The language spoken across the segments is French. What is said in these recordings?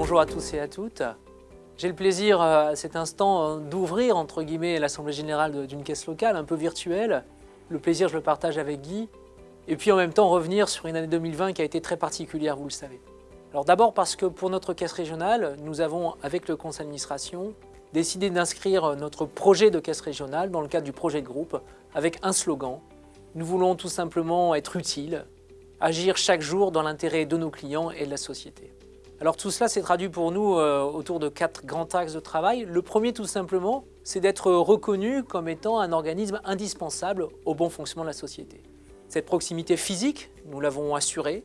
Bonjour à tous et à toutes. J'ai le plaisir à cet instant d'ouvrir entre guillemets l'Assemblée Générale d'une caisse locale un peu virtuelle. Le plaisir, je le partage avec Guy. Et puis en même temps revenir sur une année 2020 qui a été très particulière, vous le savez. Alors d'abord parce que pour notre caisse régionale, nous avons, avec le conseil d'administration, décidé d'inscrire notre projet de caisse régionale dans le cadre du projet de groupe avec un slogan. Nous voulons tout simplement être utiles, agir chaque jour dans l'intérêt de nos clients et de la société. Alors tout cela s'est traduit pour nous euh, autour de quatre grands axes de travail. Le premier tout simplement, c'est d'être reconnu comme étant un organisme indispensable au bon fonctionnement de la société. Cette proximité physique, nous l'avons assurée,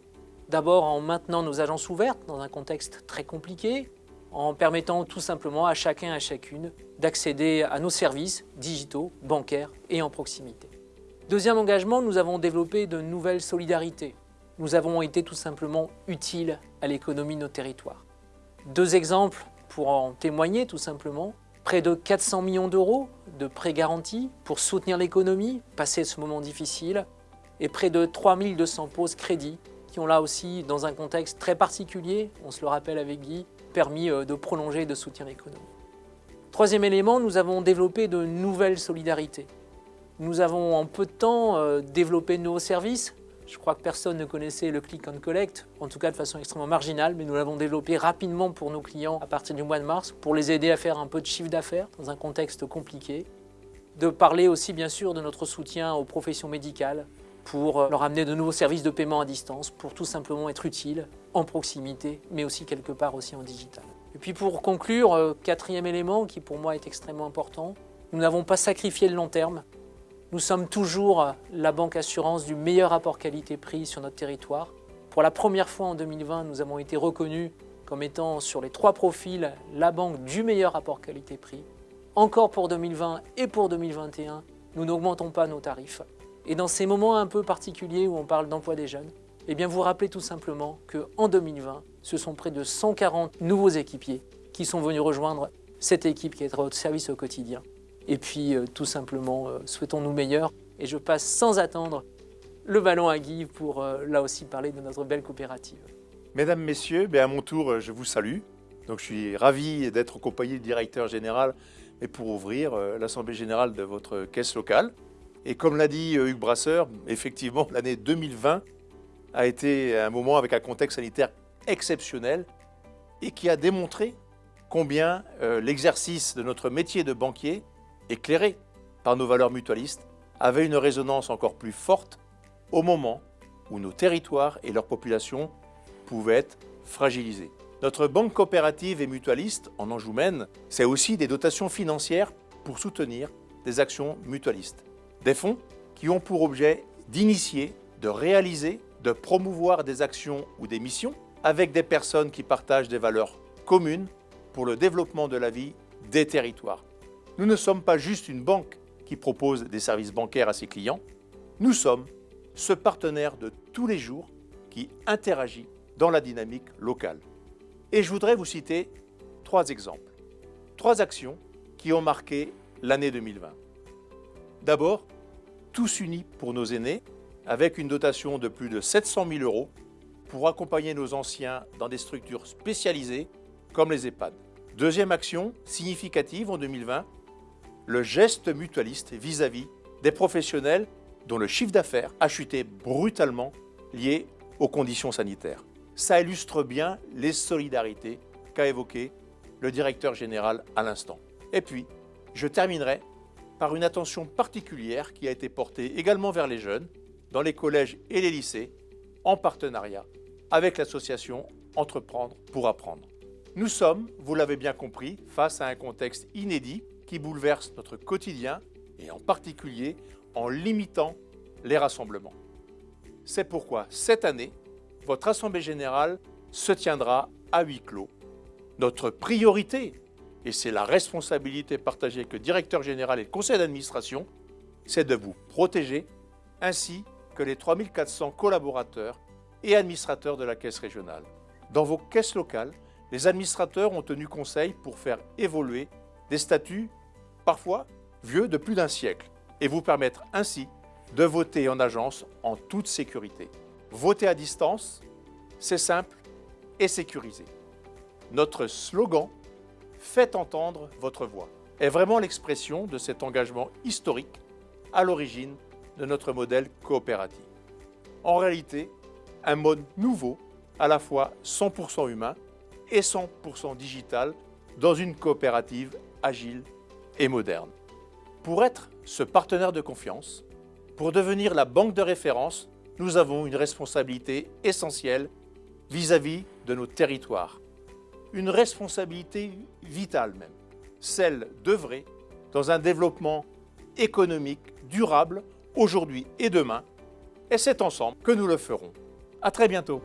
D'abord en maintenant nos agences ouvertes dans un contexte très compliqué, en permettant tout simplement à chacun et à chacune d'accéder à nos services digitaux, bancaires et en proximité. Deuxième engagement, nous avons développé de nouvelles solidarités. Nous avons été tout simplement utiles à l'économie de nos territoires. Deux exemples pour en témoigner tout simplement. Près de 400 millions d'euros de prêts garantis pour soutenir l'économie, passer ce moment difficile, et près de 3200 pauses crédits qui ont là aussi, dans un contexte très particulier, on se le rappelle avec Guy, permis euh, de prolonger et de soutenir l'économie. Troisième élément, nous avons développé de nouvelles solidarités. Nous avons en peu de temps euh, développé de nouveaux services. Je crois que personne ne connaissait le click and collect, en tout cas de façon extrêmement marginale, mais nous l'avons développé rapidement pour nos clients à partir du mois de mars, pour les aider à faire un peu de chiffre d'affaires dans un contexte compliqué. De parler aussi bien sûr de notre soutien aux professions médicales, pour euh, leur amener de nouveaux services de paiement à distance, pour tout simplement être utile en proximité, mais aussi quelque part aussi en digital. Et puis pour conclure, euh, quatrième élément qui pour moi est extrêmement important, nous n'avons pas sacrifié le long terme. Nous sommes toujours la banque assurance du meilleur rapport qualité-prix sur notre territoire. Pour la première fois en 2020, nous avons été reconnus comme étant sur les trois profils la banque du meilleur rapport qualité-prix. Encore pour 2020 et pour 2021, nous n'augmentons pas nos tarifs. Et dans ces moments un peu particuliers où on parle d'emploi des jeunes, eh bien vous rappelez tout simplement qu'en 2020, ce sont près de 140 nouveaux équipiers qui sont venus rejoindre cette équipe qui est à votre service au quotidien. Et puis euh, tout simplement, euh, souhaitons-nous meilleurs. Et je passe sans attendre le ballon à Guy pour euh, là aussi parler de notre belle coopérative. Mesdames, Messieurs, ben, à mon tour, je vous salue. Donc, je suis ravi d'être accompagné du directeur général et pour ouvrir l'Assemblée générale de votre caisse locale. Et comme l'a dit Hugues Brasseur, effectivement, l'année 2020 a été un moment avec un contexte sanitaire exceptionnel et qui a démontré combien l'exercice de notre métier de banquier, éclairé par nos valeurs mutualistes, avait une résonance encore plus forte au moment où nos territoires et leurs populations pouvaient être fragilisés. Notre banque coopérative et mutualiste en Anjoumen, c'est aussi des dotations financières pour soutenir des actions mutualistes. Des fonds qui ont pour objet d'initier, de réaliser, de promouvoir des actions ou des missions avec des personnes qui partagent des valeurs communes pour le développement de la vie des territoires. Nous ne sommes pas juste une banque qui propose des services bancaires à ses clients, nous sommes ce partenaire de tous les jours qui interagit dans la dynamique locale. Et je voudrais vous citer trois exemples, trois actions qui ont marqué l'année 2020. D'abord, tous unis pour nos aînés, avec une dotation de plus de 700 000 euros pour accompagner nos anciens dans des structures spécialisées comme les EHPAD. Deuxième action significative en 2020, le geste mutualiste vis-à-vis des professionnels dont le chiffre d'affaires a chuté brutalement lié aux conditions sanitaires. Ça illustre bien les solidarités qu'a évoquées le directeur général à l'instant. Et puis, je terminerai par une attention particulière qui a été portée également vers les jeunes, dans les collèges et les lycées, en partenariat avec l'association Entreprendre pour apprendre. Nous sommes, vous l'avez bien compris, face à un contexte inédit qui bouleverse notre quotidien et en particulier en limitant les rassemblements. C'est pourquoi cette année, votre Assemblée générale se tiendra à huis clos. Notre priorité et c'est la responsabilité partagée avec le directeur général et conseil d'administration, c'est de vous protéger, ainsi que les 3400 collaborateurs et administrateurs de la caisse régionale. Dans vos caisses locales, les administrateurs ont tenu conseil pour faire évoluer des statuts, parfois vieux de plus d'un siècle, et vous permettre ainsi de voter en agence en toute sécurité. Voter à distance, c'est simple et sécurisé. Notre slogan Faites entendre votre voix est vraiment l'expression de cet engagement historique à l'origine de notre modèle coopératif. En réalité, un mode nouveau, à la fois 100% humain et 100% digital, dans une coopérative agile et moderne. Pour être ce partenaire de confiance, pour devenir la banque de référence, nous avons une responsabilité essentielle vis-à-vis de nos territoires. Une responsabilité vitale même, celle d'œuvrer dans un développement économique durable aujourd'hui et demain. Et c'est ensemble que nous le ferons. À très bientôt.